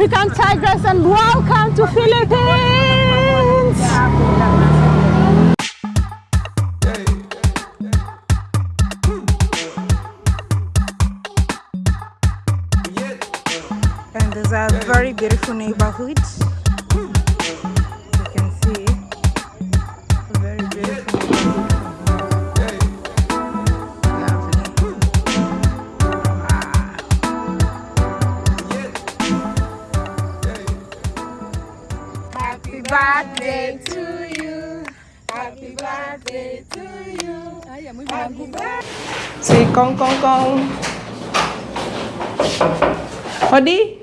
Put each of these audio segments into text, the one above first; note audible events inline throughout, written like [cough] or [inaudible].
African Tigress and welcome to Philippines! And there's a very beautiful neighborhood. Kong kong kong. Odi?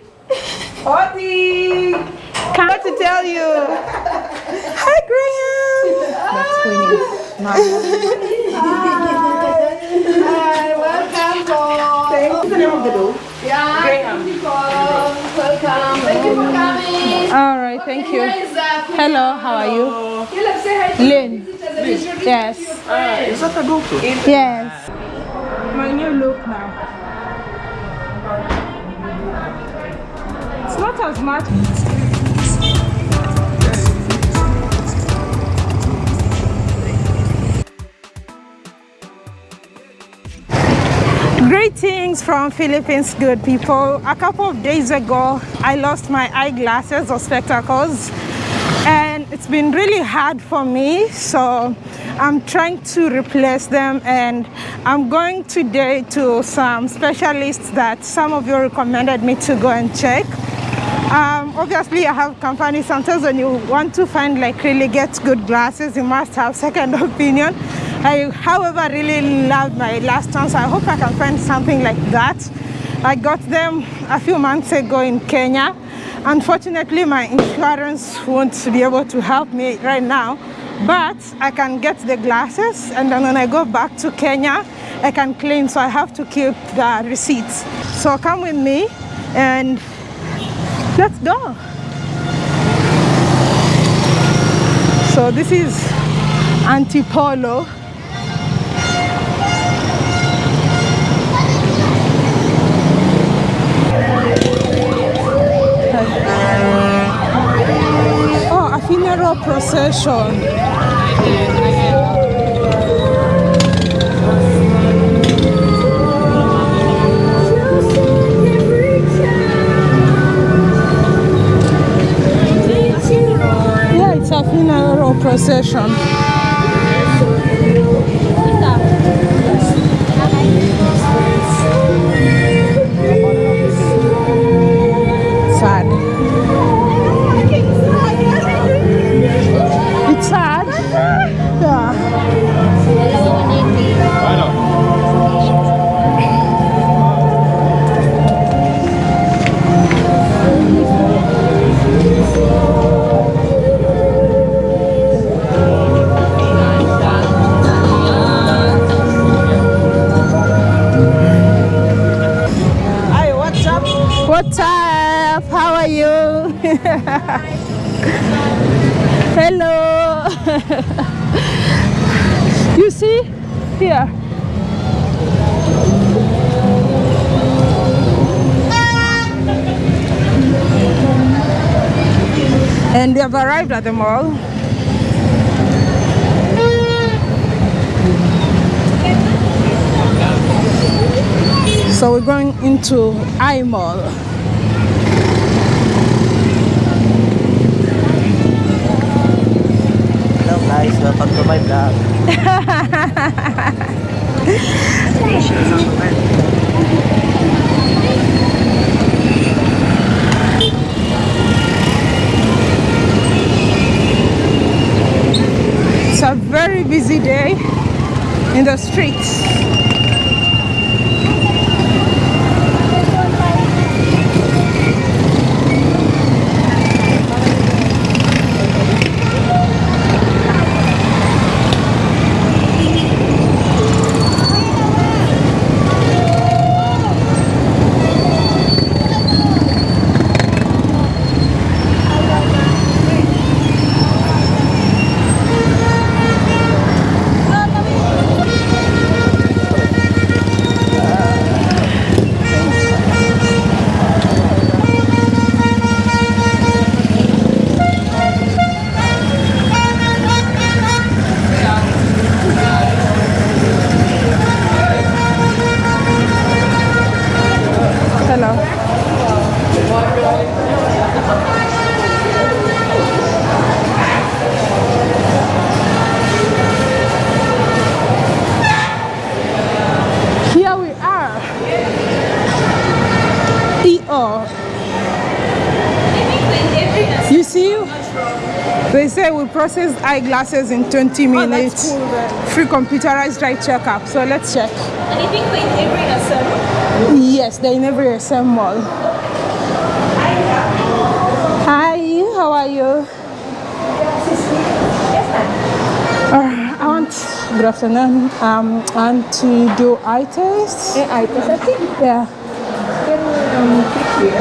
Odi! Come to tell you. Hi, Graham. That's Queenie. Not Hi, welcome home. What's the name of the dog? Yeah, Graham. welcome. Thank you for coming. All right, thank you. Hello, how are you? Caleb, say hi to Lynn. the visitors. Yes. Is that a doctor? Yes. My new look now. It's not as much. Greetings from Philippines, good people. A couple of days ago, I lost my eyeglasses or spectacles, and it's been really hard for me. So I'm trying to replace them, and I'm going today to some specialists that some of you recommended me to go and check. Um, obviously, I have company. Sometimes when you want to find like really get good glasses, you must have second [laughs] opinion. I, however, really loved my last one, so I hope I can find something like that. I got them a few months ago in Kenya. Unfortunately, my insurance won't be able to help me right now, but I can get the glasses, and then when I go back to Kenya, I can claim. So I have to keep the receipts. So come with me, and let's go. So this is Antipolo. Oh, uh, a funeral procession. Yeah, it's a funeral procession. What's? How are you? Hello. you see? Here. And we have arrived at the mall. So we're going into I Mall. Guys, my vlog. It's a very busy day in the streets. Process eyeglasses in 20 minutes. Oh, cool, then. Free computerized eye checkup. So let's check. And you think we're in every SM? Yes, they're in every SM mall. Hi, how are you? Uh, I want, good afternoon. Um, I want to do eye test. eye test, Yeah. Do you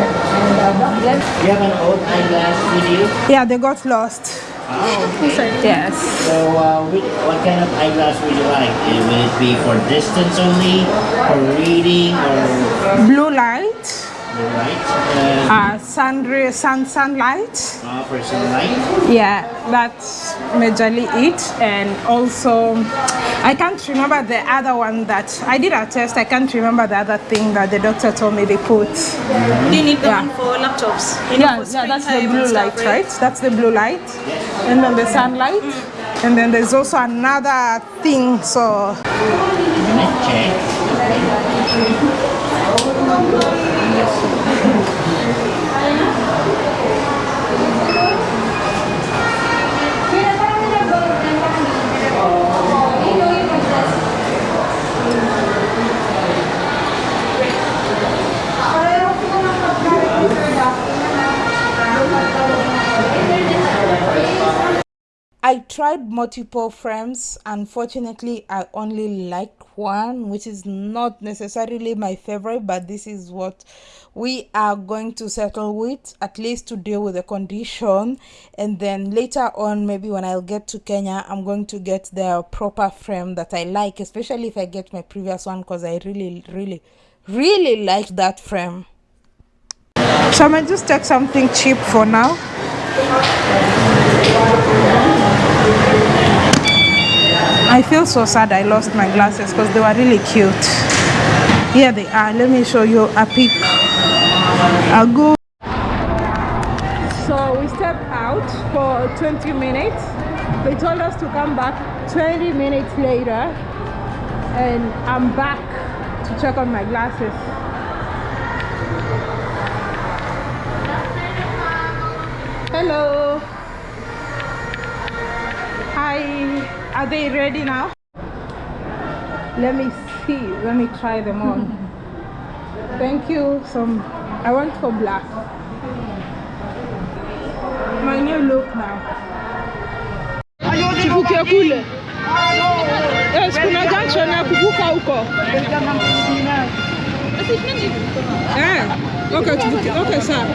have an old eyeglass with you? Yeah, they got lost. Oh yes. So, uh, which, what kind of eyeglass would you like? Will it be for distance only, for reading, or Blue light, right? Uh, uh, sun, sun, sunlight. uh, for sunlight? Yeah, that's majorly it. And also, I can't remember the other one that I did a test. I can't remember the other thing that the doctor told me they put. Do you need the Yeah. one for laptops? You know, Yeah, for yeah, that's the blue light, stuff, right? That's the blue light. And then the sunlight. And then there's also another thing. So Let's check. I tried multiple frames. Unfortunately, I only liked one, which is not necessarily my favorite, but this is what we are going to settle with, at least to deal with the condition. And then later on, maybe when I'll get to Kenya, I'm going to get the proper frame that I like, especially if I get my previous one, because I really, really, really like that frame. So I might just take something cheap for now. I feel so sad I lost my glasses because they were really cute. Here they are. Let me show you a pic. A go. So we stepped out for 20 minutes. They told us to come back 20 minutes later. And I'm back to check on my glasses. Hello. Hi. Are they ready now? Let me see. Let me try them on. [laughs] Thank you. Some I went for black. My new look now. Kule. Yes, kuna junction ya kuvuka huko. Eh, okay. Okay, sawa.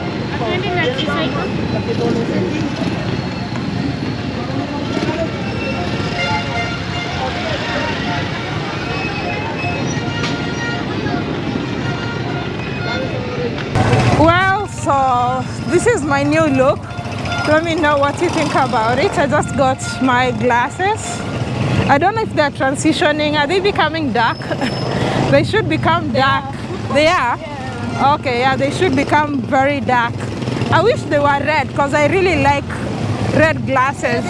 This is my new look. Let me know what you think about it. I just got my glasses. I don't know if they're transitioning. Are they becoming dark? [laughs] they should become dark. They are? Okay, yeah, they should become very dark. I wish they were red because I really like red glasses.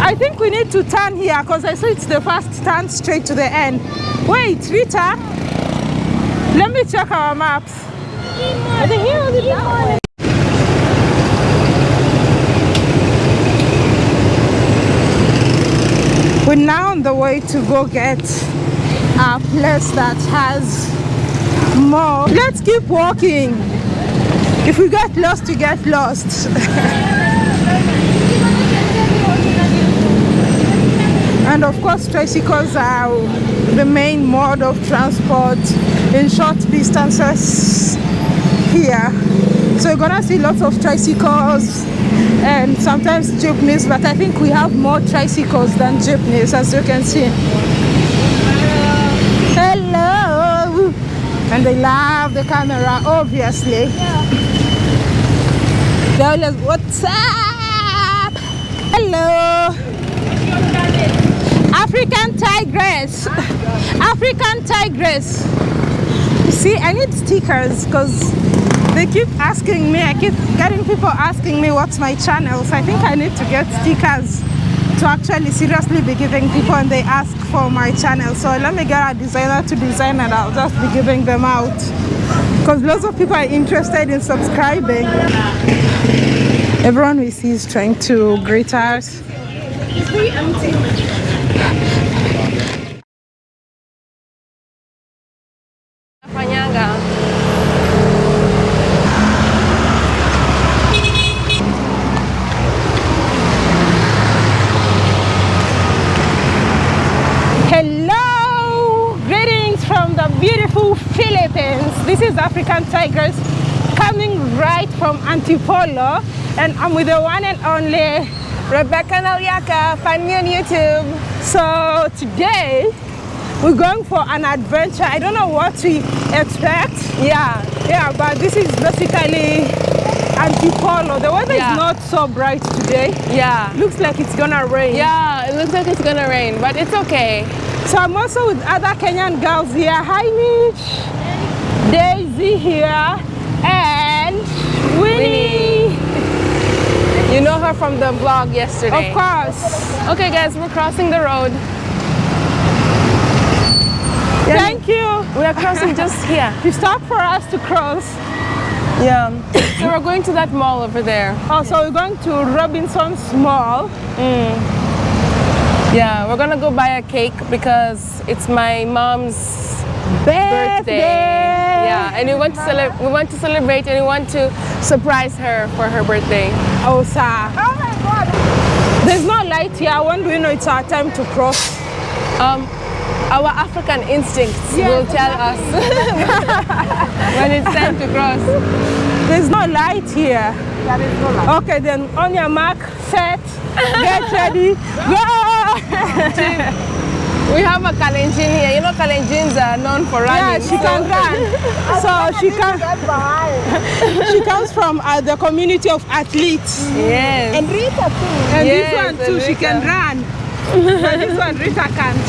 I think we need to turn here because I saw it's the first turn straight to the end. Wait, Rita, let me check our maps. We're now on the way to go get a place that has more. Let's keep walking. If we get lost, we get lost. [laughs] and of course, tricycles are the main mode of transport in short distances here. So you're gonna see lots of tricycles and sometimes jeepneys, but I think we have more tricycles than jeepneys, as you can see. Hello! And they love the camera, obviously. They always, what's up? Hello! African tigress. African tigress. See, I need stickers because they keep asking me. I keep getting people asking me what's my channel. So I think I need to get stickers to actually seriously be giving people and they ask for my channel. So let me get a designer to design and I'll just be giving them out. Because lots of people are interested in subscribing. Everyone we see is trying to greet us. Panyanga. Hello! Greetings from the beautiful Philippines. This is African Tigress coming right from Antipolo and I'm with the one and only Rebecca Naliaka, find me on YouTube. So today we're going for an adventure. I don't know what to expect. Yeah, Yeah, but this is basically Antipolo. The weather Yeah. is not so bright today. yeah. Looks like it's gonna rain. Yeah, it looks like it's gonna rain, but it's okay. So I'm also with other Kenyan girls here. Hi Mitch, Daisy here, and Winnie. You know her from the vlog yesterday. Of course. Okay, guys, we're crossing the road. Thank you. We are crossing just here. [laughs] You stopped for us to cross. Yeah. [coughs] So we're going to that mall over there. Oh, so we're going to Robinson's Mall. Mm. Yeah, we're gonna go buy a cake because it's my mom's birthday. Yeah, and we want to celebrate. We want to celebrate and we want to surprise her for her birthday. Oh, sir. Oh my God. There's no light here. When do we know it's our time to cross? Um, our African instincts Yeah, will tell us [laughs] when it's time to cross. There's no light here. Yeah, no light. Okay, then on your mark, set, get ready, go! We have a Kalenjin here. You know Kalenjins are known for running. yeah, she can run. [laughs] So she can. [laughs] she comes from uh, the community of athletes. Yes. And Rita too. And Yes, this one too, she can run. [laughs] but this one, Rita can't.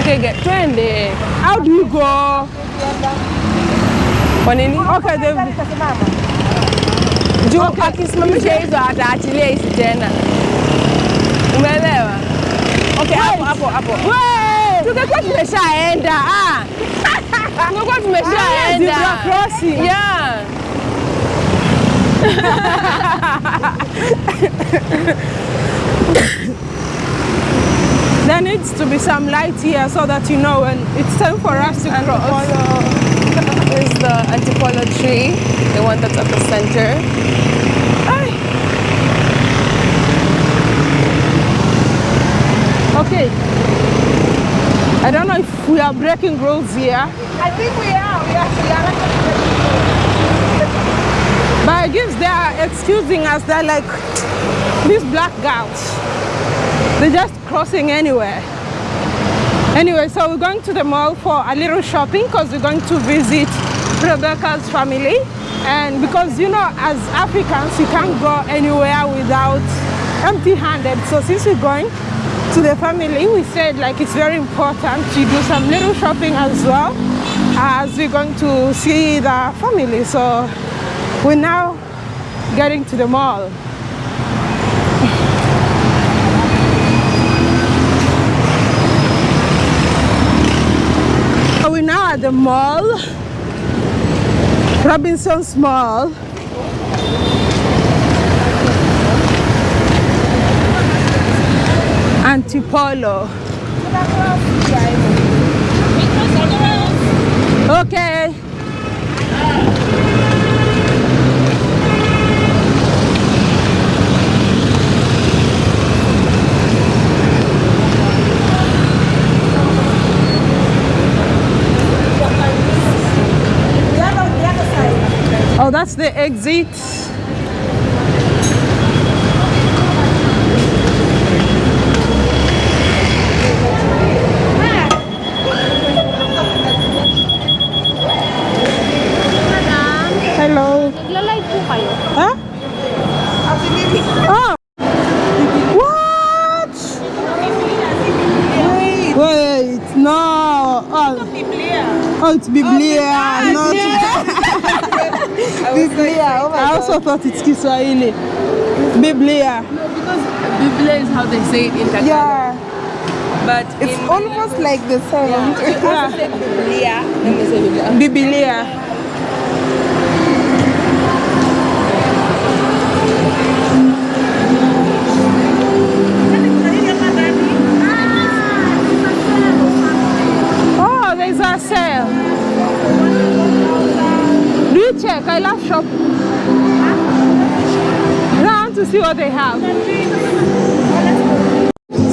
Okay, get twende. How do you go? Kwa nini? Okay, the, Juu akisimamisha hizo ataachilia hizi tena. Umeelewa? Okay, hapo hapo hapo. Tungekuwa tumeshaenda. Ah. [laughs] Tungekuwa Ah, tumeshaenda. zebra crossing. Yeah. There needs to be some light here so that you know when it's time for us to cross. Here's the antipolo tree, the one that's at the center. Okay. I don't know if we are breaking rules here. I think we are. We are. We are. But I guess they are excusing us. They're like these black girls. They're just crossing anywhere. Anyway, so we're going to the mall for a little shopping because we're going to visit Rebecca's family. And because you know, as Africans, you can't go anywhere without empty-handed. So since we're going to the family, we said like it's very important to do some little shopping as well as we're going to see the family. So we're now getting to the mall. We're now at the mall, Robinson's Mall. Antipolo. Okay. Oh, that's the exit. Hello. Nagla-live po kayo. Huh? Oh. What? Wait. Wait. No. Oh. Oh, Biblia. Not. [laughs] Biblia. Oh I also thought it's Kiswahili. Biblia. No, because Biblia is how they say it in Tagalog. Yeah, But it's in almost like the sound. yeah. say [laughs] Biblia. Let me say Biblia. Biblia. Check? I love shop. I want to see what they have.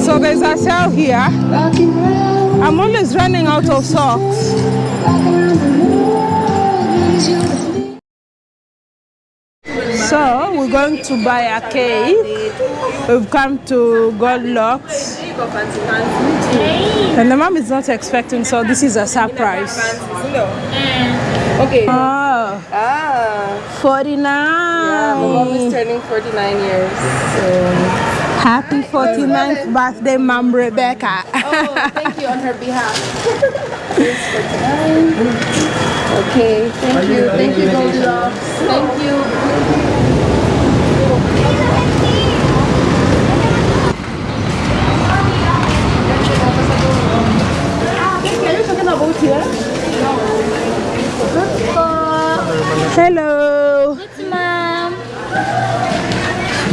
So there's a sale here. I'm always running out of socks. So we're going to buy a cake. We've come to Goldilocks. And the mom is not expecting, so this is a surprise. Okay. Ah. Ah. 49. My mom is turning 49 years. So. Happy 49th birthday, Mom Rebecca. Oh, thank you on her behalf. [laughs] Okay, thank you. Thank you, Goldilocks. Thank you. Are you talking about here? Hello. Mom.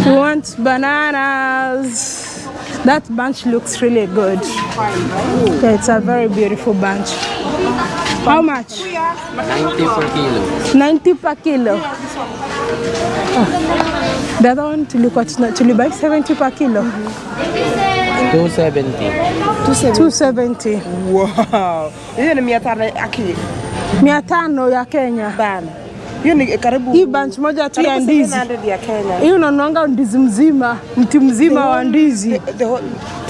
We want bananas. That bunch looks really good. Yeah, it's a very beautiful bunch. How much? 90 per kilo. 90 per kilo. Oh. The other one to look at to buy 70 per kilo. 270. 270. Wow. Hiyo ni mia tano aki Mia tano ya Kenya. bana. Hiyo ni karibu Hii bunch moja tu ya ndizi. 700 ya Kenya. Hii unanuanga ndizi mzima, mti mzima wa ndizi. The, the whole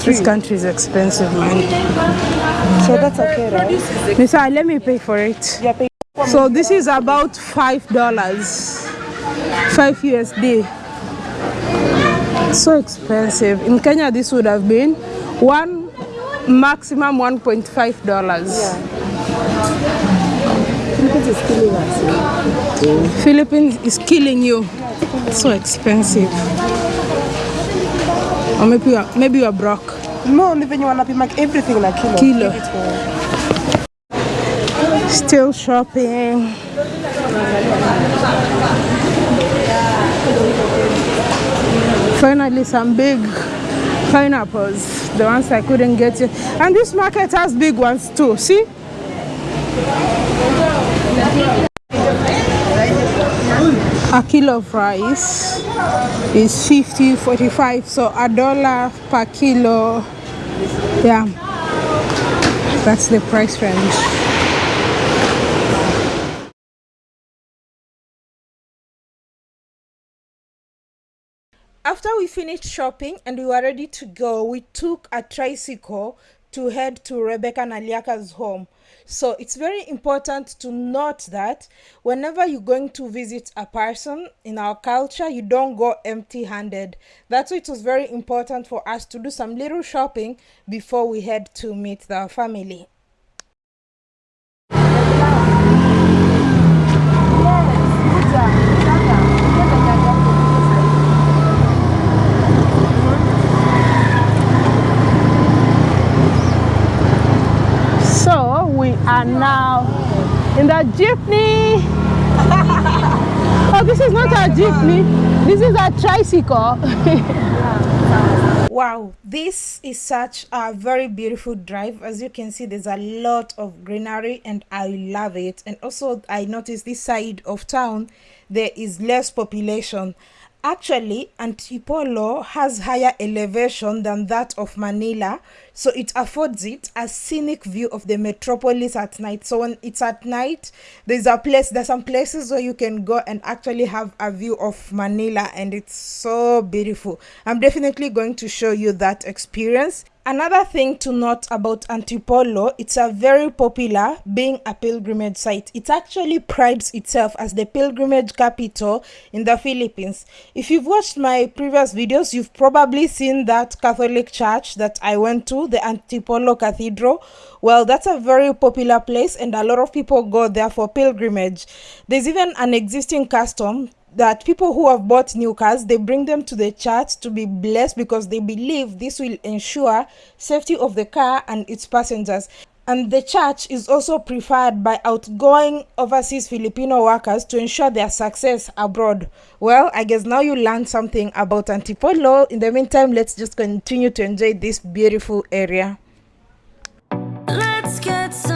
This country is expensive, man. So that's okay, right? Nisa, let me pay for it. Yeah, pay. So this is about five dollars, five USD. So expensive. In Kenya, this would have been one maximum 1.5 dollars. Philippines is killing us. Philippines is killing you. So expensive. Or maybe you are, maybe you are broke. No, ni venye wanapima everything na kilo. Kilo. Still shopping. Finally, some big pineapples, the ones I couldn't get. And this market has big ones too. See? A kilo of rice is 50, 45, so a dollar per kilo. Yeah, that's the price range. After we finished shopping and we were ready to go, we took a tricycle to head to Rebecca Naliaka's home. So it's very important to note that whenever you're going to visit a person in our culture, you don't go empty handed. That's why it was very important for us to do some little shopping before we head to meet the family. Are now in the jeepney. [laughs] oh, this is not a jeepney. This is a tricycle. [laughs] wow, this is such a very beautiful drive. As you can see, there's a lot of greenery and I love it. And also, I noticed this side of town, there is less population. Actually, Antipolo has higher elevation than that of Manila, so it affords it a scenic view of the metropolis at night. So when it's at night, there's a place, there's some places where you can go and actually have a view of Manila, and it's so beautiful. I'm definitely going to show you that experience. Another thing to note about Antipolo, it's a very popular being a pilgrimage site. It actually prides itself as the pilgrimage capital in the Philippines. If you've watched my previous videos, you've probably seen that Catholic church that I went to, the Antipolo Cathedral. Well, that's a very popular place and a lot of people go there for pilgrimage. There's even an existing custom that people who have bought new cars they bring them to the church to be blessed because they believe this will ensure safety of the car and its passengers. And the church is also preferred by outgoing overseas filipino workers to ensure their success abroad. Well i guess now you learned something about antipolo. In the meantime let's just continue to enjoy this beautiful area. Let's get some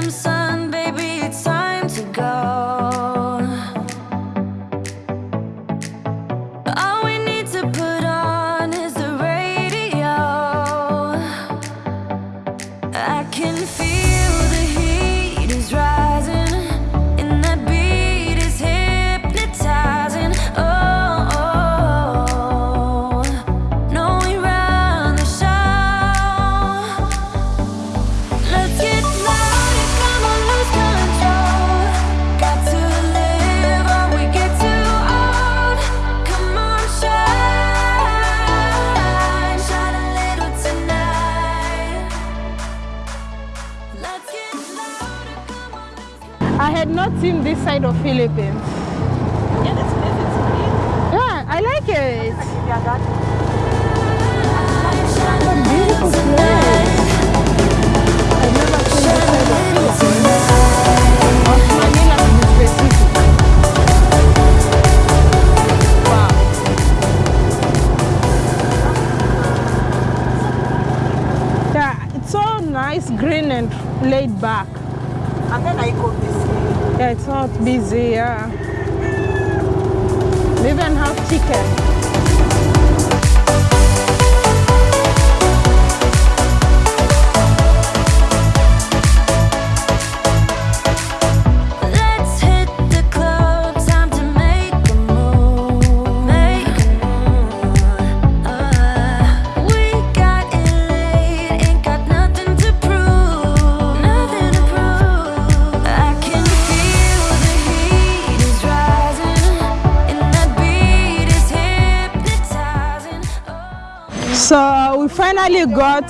So we finally got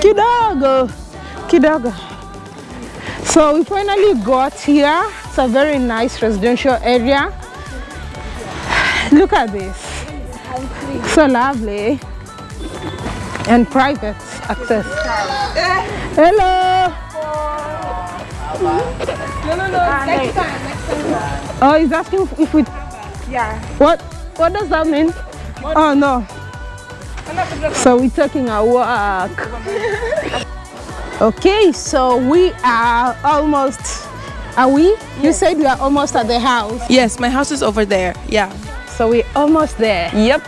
kidogo, kidogo. So we finally got here. It's a very nice residential area. Look at this. So lovely. And private access. Hello. No, no, no. Ah, next time, next time. Oh, he's asking if we. Yeah. What? What does that mean? Oh no. So we're taking a walk. okay, so we are almost. Are we? You said we are almost at the house. Yes, my house is over there. Yeah. So we're almost there. Yep.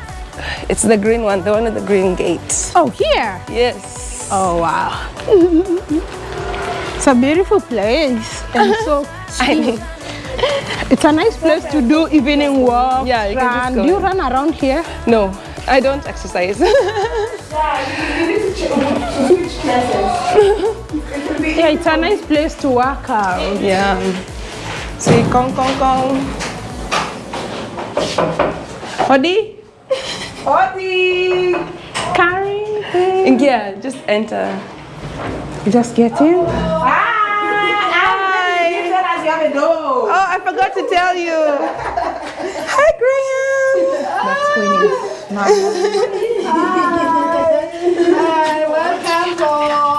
It's the green one, the one with the green gate. Oh, here. Yes. Oh wow. it's a beautiful place and [laughs] so I know. it's a nice place to do evening walk. Yeah, you can just run. Do you run around here? No, I don't exercise. [laughs] Yeah, it's a nice place to work out. yeah. See, kong kong kong. Hodi? Hodi! Carry. Yeah, just enter. Just get in. Oh, I forgot to tell you. [laughs] Hi, Graham. That's Queenie.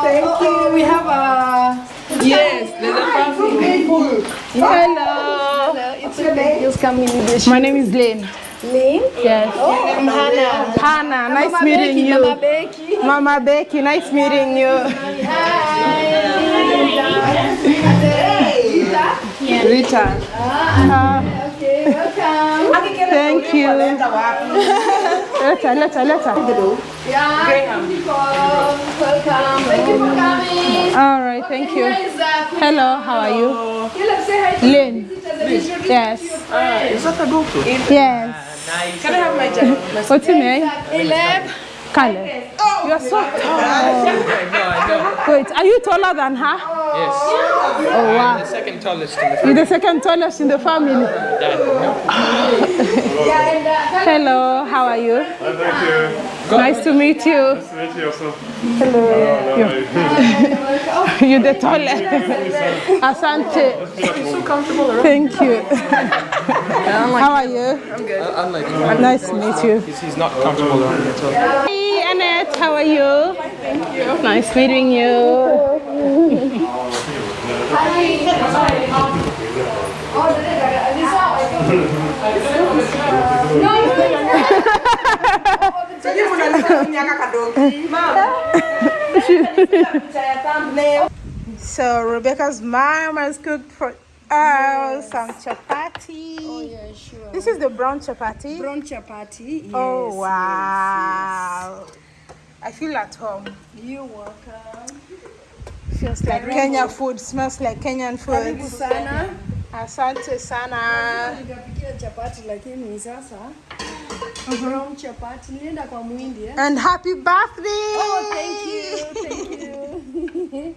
Thank you. We have a. Yes, there's a family. Hello. My name is Lynn. Lynn? Yes. Oh, I'm Hannah. Hannah, nice meeting you. Mama Becky. Mama Becky, nice meeting you. Hi. Hi. Rita. Rita. Ah, okay, welcome. Thank you. Later, later, later. Yeah. Graham. Welcome. Thank you for coming. All right, thank you. Hello, how are you? Lynn. Yes. Is that a GoPro? Yes. Can I have my jacket? What's your name? Eleb. Kale, you're so tall. [laughs] Wait, are you taller than her? Yes. Oh wow. The second tallest in the You're the second tallest in the family. [laughs] Hello, how are you? Thank you. Nice to meet you. Nice to meet you also. Hello. [laughs] You're the tallest. [laughs] Asante. Thank you. How are you? I'm good. Unlike him. Nice to meet you. He's, he's not comfortable around at all. Hey, Annette, how are you? Thank you. Nice meeting you. So Rebecca's mom has cooked for us some chapati. Oh yeah, sure. This is the brown chapati. Brown chapati. Oh, yes. oh wow! I feel at home. You're welcome. Feels like Kenya food. Smells like Kenyan Karibu food. sana. Asante sana. Nikapikia chapati lakini sasa brown chapati nilienda kwa mwindi eh? And happy birthday! Oh, thank you, thank you.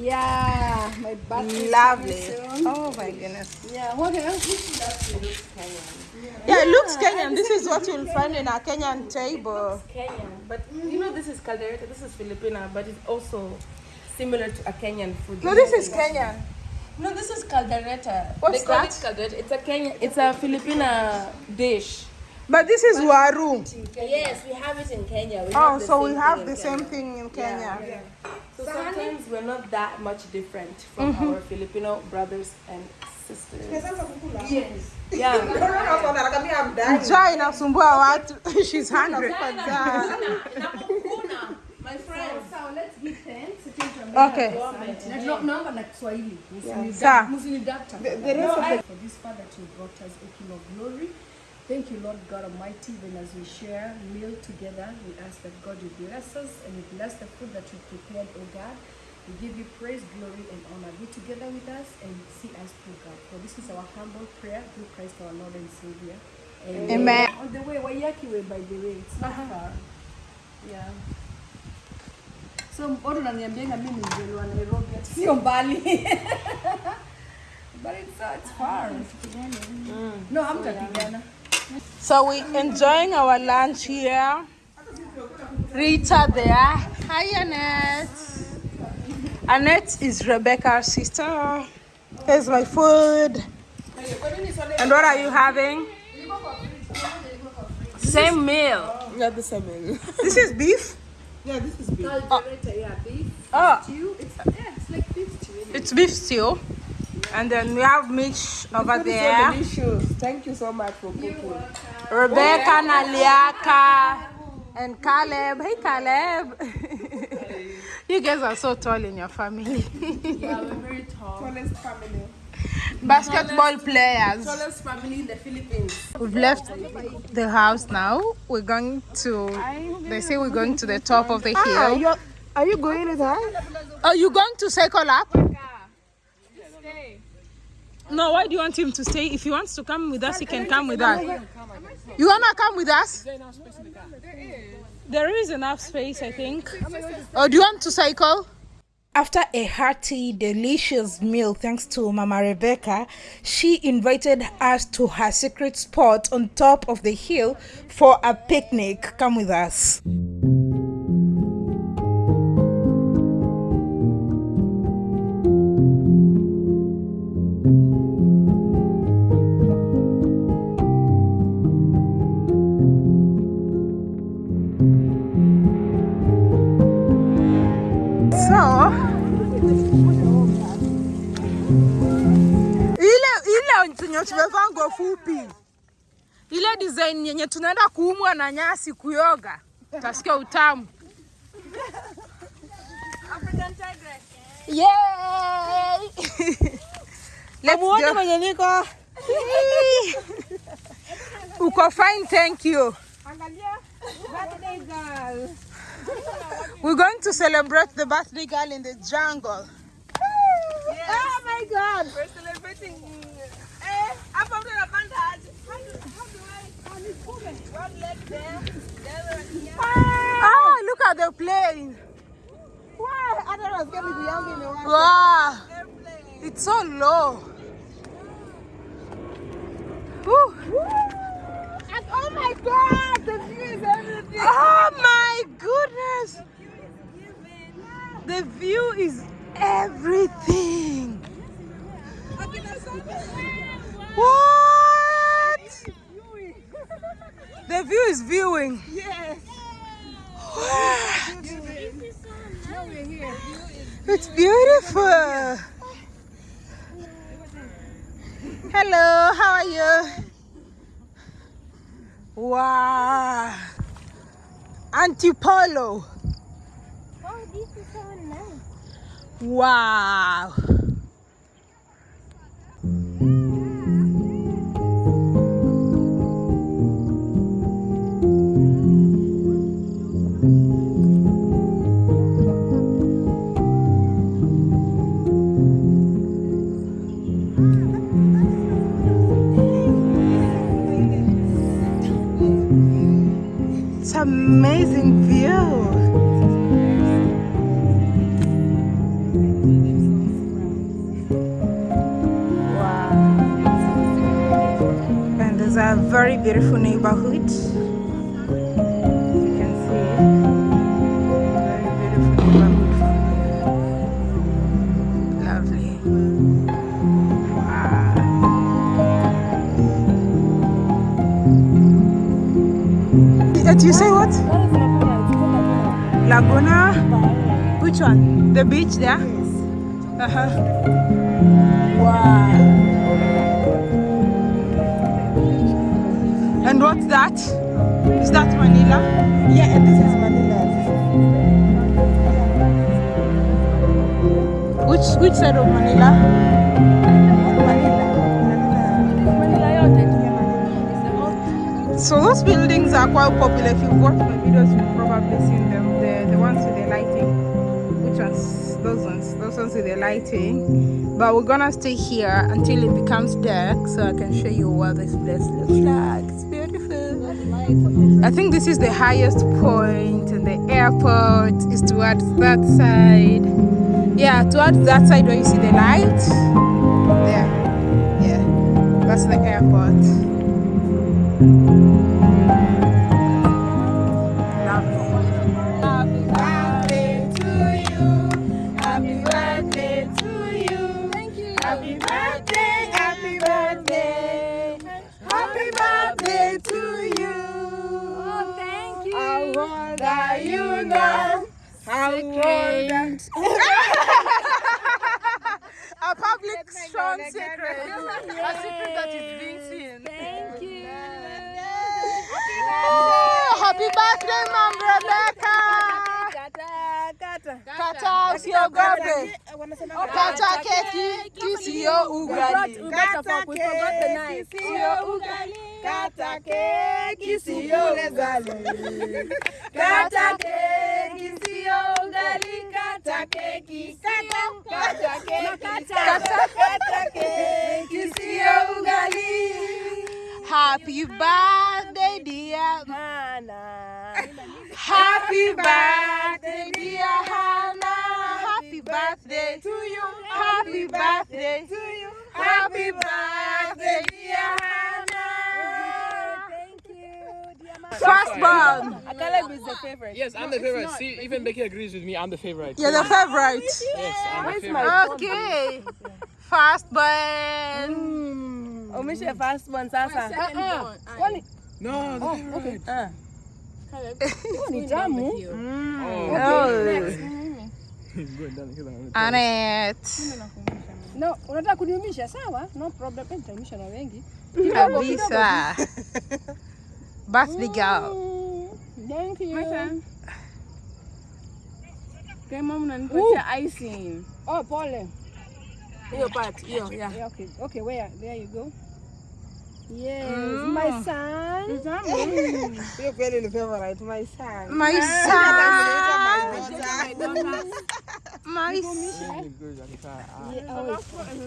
[laughs] yeah, my birthday. Lovely. Oh my goodness. Yeah, what else? This looks Kenyan. Yeah, it looks Kenyan. This is what you'll find in a Kenyan table. Kenyan, but you know this is caldereta, this is Filipina, but it's also similar to a Kenyan food. No, this is Kenyan. No, this is caldereta. What's they call that? it caldereta. It's a Kenyan, it's a Filipina dish. But this is waru. Yes, we have it in Kenya. We Oh, so we have the in same thing in Kenya. So sometimes we're not that much different from Mm-hmm. our Filipino brothers and sisters. Yes. Yeah. Njaa inasumbua watu. She's hungry for. My friends. So let's give thanks. Okay. Na tuna- naomba na Kiswahili. Sawa. Msinidakta. The rest of the for this Father you brought us, O King of Glory. Thank you, Lord God Almighty. Even as we share meal together, we ask that God you bless us and you bless the food that you prepared, O God. We give you praise, glory, and honor. Be together with us and see us through God. For this is our humble prayer through Christ our Lord and Savior. Amen. On the way, Waiyaki way, by the way, it's not uh-huh. far. Yeah. So watu wananiambianga mimi mzaliwa Nairobi, ati sio mbali. [laughs] But it's, uh, it's far. No, hamtapigana. So we're enjoying our lunch here. Rita there. Hi Annette. Annette is Rebecca's sister. Here's my food. And what are you having? Same meal. Yeah, the same meal. This is beef. Yeah, this is big. Caldereta, ah. yeah, beef Oh, stew. It's, yeah, it's like beef stew. isn't it? it's beef stew. And then we have Mitch over Food is so there. delicious. Thank you so much for cooking. Rebecca, oh, Naliaka, and Caleb. Hey, Caleb. [laughs] you guys are so tall in your family. Yeah, we're very tall. Tallest family. Basketball players. Tallest family in the Philippines. We've left the house now. We're going to, they say we're going to the top of the Ah, hill. you're, are you going with her? Are you going to cycle up? No, why do you want him to stay? If he wants to come with us, he can come with us. You wanna come with us? There is enough space, I think. Or do you want to cycle? After a hearty, delicious meal, thanks to Mama Rebecca, she invited us to her secret spot on top of the hill for a picnic. Come with us. Ile ile yenye tumevaa nguo fupi, ile design yenye tunaenda kuumwa na nyasi kuyoga, utasikia utamu. Yay! [laughs] Mwenye niko. [laughs] Uko fine, thank you. We're going to celebrate the birthday girl in the jungle. Yes. Oh my god! We're celebrating. Hey, I'm from the band. How do, how do I? One leg there, the other here. Oh, look at the plane. Why? I thought I was going to be young in the water. Wow. It's so low. Woo. Woo. And oh my god, the view is everything. Oh my goodness. The view is everything. What? The view is viewing. Yes. What? It's beautiful. Hello, how are you? Wow. Antipolo. Oh, this is so nice. Wow. Very beautiful neighborhood. You can see, very beautiful neighborhood. Lovely. Wow. Do you say what? Laguna? Which one? The beach there? Uh huh. Wow. And what's that? Is that Manila? Yeah, and this is Manila. Which which side of Manila? So those buildings are quite popular. If you've watched my videos, you've probably seen them. The the ones with the lighting. Which ones? Those ones. Those ones with the lighting. But we're gonna stay here until it becomes dark, so I can show you what this place looks like. I think this is the highest point, and the airport is towards that side. Yeah, towards that side where you see the light. There. Yeah. That's the airport. Happy birthday to you. Happy birthday to you. Thank you. Happy birthday, you now? How old are [laughs] A public strong secret. A secret that is being seen. Thank you. Oh, happy birthday, Mom Rebecca. Kata, kata. Kata usiogope. Kata keki kisio ugali. We brought a fork. We forgot the knife. Kata keki sio ugali. Kata keki sio ugali. Kata keki sio kata keki kata kata keki sio ugali. Happy birthday dear Hannah. Happy birthday, dear Hannah. Happy birthday to you. Happy birthday to you. Happy birthday, dear Hannah. Thank you, dear mama. Firstborn. Caleb is the favorite. Yes, I'm the favorite. See, even Becky agrees with me. I'm the favorite. You're the favorite. Yes, I'm the favorite. Okay. Firstborn. Umisha first one sasa. Kwani No, the favorite. Ni tamu? Oh. No, unataka kuniumisha sawa? No problem. Eh, nitaumisha na wengi. Kabisa. Birthday girl. Mm, Thank you. Kama unanipatia icing. Oh, pole. Hiyo part, hiyo, yeah. yeah. Okay, okay, where? There you go. Yes, my son. Hiyo kweli ni favorite, my son. My [laughs] son. My son.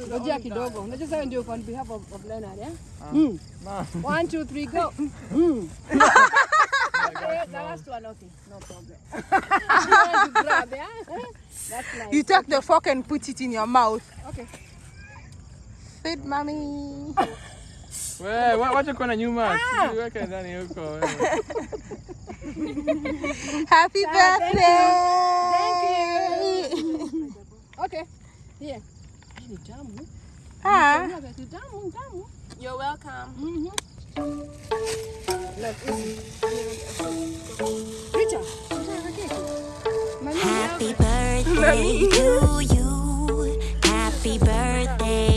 Ngojea kidogo. Unajua sasa ndio on behalf of, of Leonard, eh? Mm. One, two, three, go. [laughs] [laughs] Mm. Okay, the last one, okay, no problem. you want to grab, yeah? That's nice. You take the fork and put it in your mouth. Okay. Feed mommy. Wewe wa- wacha kuwa na nyuma. Weka ndani huko. wewe. Happy birthday. Okay. Here. Ni tamu. Ah. Ni tamu, tamu. You're welcome. Richard, unataka keki? Mami, Happy birthday [laughs] to you. Happy birthday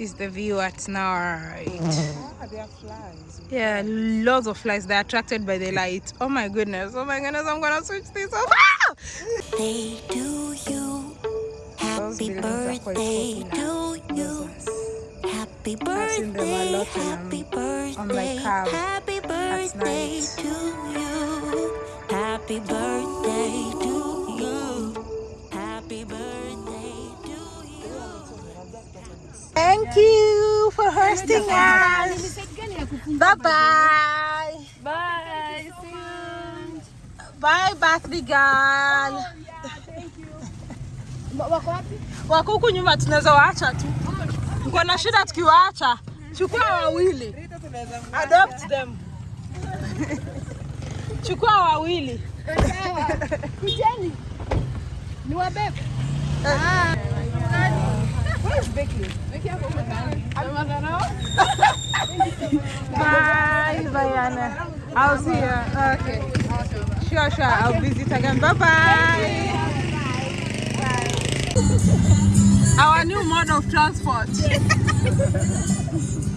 is the view at night. [laughs] Yeah, lots of flies. They're attracted by the light. Oh my goodness. Oh my goodness. I'm gonna switch this off. Ah! Birthday to you. Happy buildings are quite birthday to you. Happy seen them a birthday, lot when happy on my birthday, happy birthday to you. Happy birthday Thank you for hosting us. Bye bye. Bye. See you. Bye, birthday girl. Ma- [laughs] Wako wapi? Wako huku nyuma, tunaweza waacha tu. Uko na shida tukiwaacha? Chukua wawili. Adopt them. [laughs] Chukua wawili. [laughs] Kujeni. Ni wabebe. Where is Becky? Becky hapo umekani. Amemadharau? Bye, Bayana. I'll see you. Okay. Sure, sure. I'll visit again. Bye bye. Our new mode of transport. [laughs]